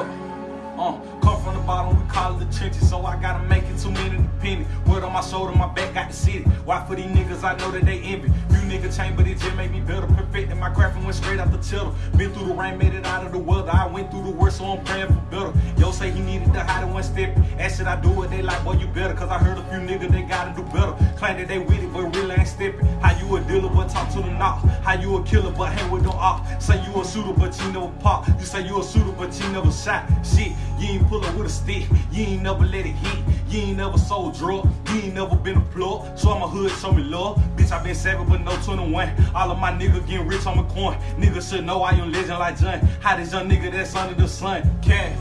Uh, come from the bottom, we call it the trenches, so I gotta make it too many penny. Word on my shoulder, my back got the city. Why for these niggas, I know that they envy. You niggas change, but it just made me better. Perfect, and my craft and went straight out the chiller. Been through the rain, made it out of the weather. I went through the worst, so I'm praying for better. Yo say he needed to hide in one step. Ask should I do it, they like, boy, you better. Cause I heard a few niggas, they gotta do better. Claim that they with it, but really ain't stepping. How you a dealer, but talk to the knock. How you a killer, but hang with no op? Say you a shooter, but you never pop. You say you a shooter, but you never shot. Shit, you ain't pull up with a stick. You ain't never let it hit. You ain't never sold drug. You ain't never been a plug. So I'm a hood, show me love. Bitch, I been seven, but no 21. All of my niggas getting rich on my coin. Niggas should know I am legend like John. How this young nigga that's under the sun? Can